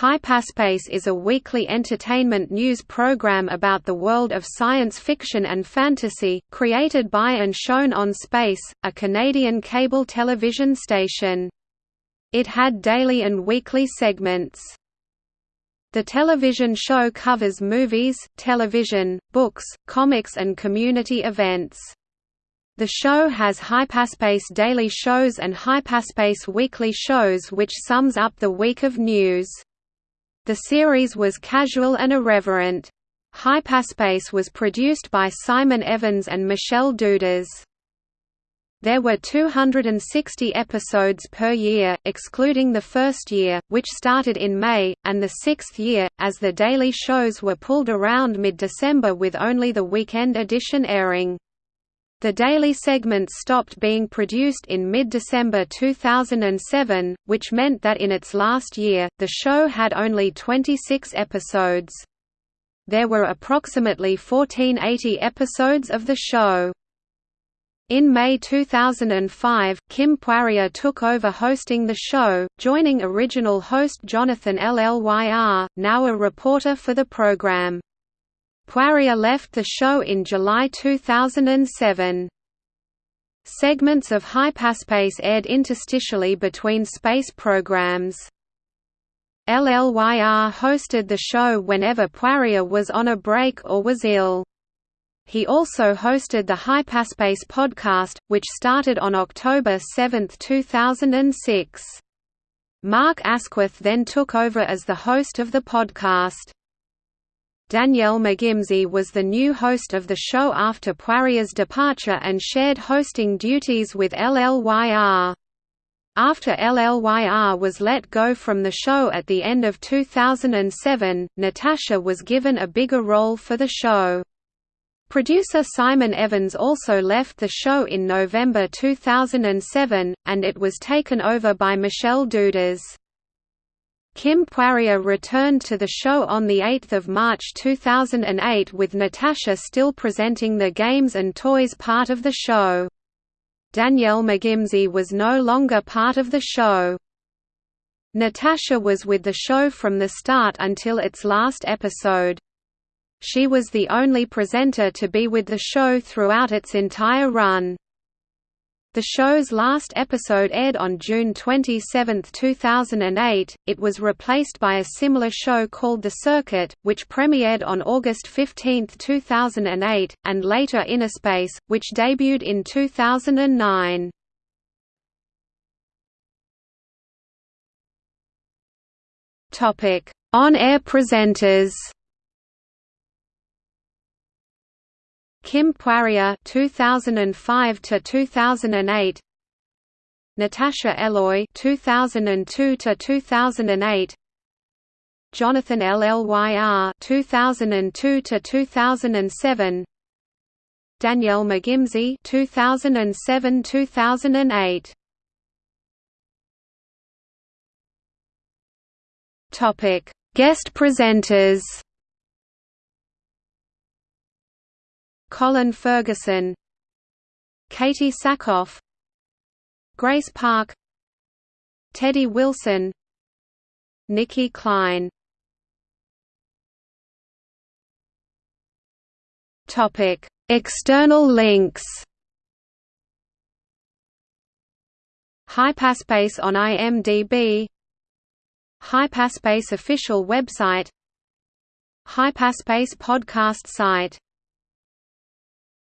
Hyperspace is a weekly entertainment news program about the world of science fiction and fantasy, created by and shown on Space, a Canadian cable television station. It had daily and weekly segments. The television show covers movies, television, books, comics and community events. The show has Hyperspace daily shows and Hyperspace weekly shows which sums up the week of news. The series was casual and irreverent. Hyperspace was produced by Simon Evans and Michelle Dudas. There were 260 episodes per year, excluding the first year, which started in May, and the sixth year, as the daily shows were pulled around mid-December with only the weekend edition airing. The daily segments stopped being produced in mid-December 2007, which meant that in its last year, the show had only 26 episodes. There were approximately 1480 episodes of the show. In May 2005, Kim Poirier took over hosting the show, joining original host Jonathan Llyr, now a reporter for the program. Poirier left the show in July 2007. Segments of Hyperspace aired interstitially between space programs. LLYR hosted the show whenever Poirier was on a break or was ill. He also hosted the Hyperspace podcast, which started on October 7, 2006. Mark Askwith then took over as the host of the podcast. Danielle McGimsey was the new host of the show after Poirier's departure and shared hosting duties with LLYR. After LLYR was let go from the show at the end of 2007, Natasha was given a bigger role for the show. Producer Simon Evans also left the show in November 2007, and it was taken over by Michelle Dudas. Kim Poirier returned to the show on 8 March 2008 with Natasha still presenting the games and toys part of the show. Danielle McGimsey was no longer part of the show. Natasha was with the show from the start until its last episode. She was the only presenter to be with the show throughout its entire run. The show's last episode aired on June 27, 2008. It was replaced by a similar show called The Circuit, which premiered on August 15, 2008, and later Innerspace, which debuted in 2009. Topic: On-air presenters. Kim Poirier 2005 to 2008 Natasha Eloi 2002 to 2008 Jonathan Llyr 2002 to 2007 Danielle McGimsey 2007-2008 Topic Guest presenters Colin Ferguson Katee Sackhoff Grace Park Teddy Wilson Nicki Clyne. Topic: External links. Hyperspace on IMDb Hyperspace official website. Hyperspace podcast site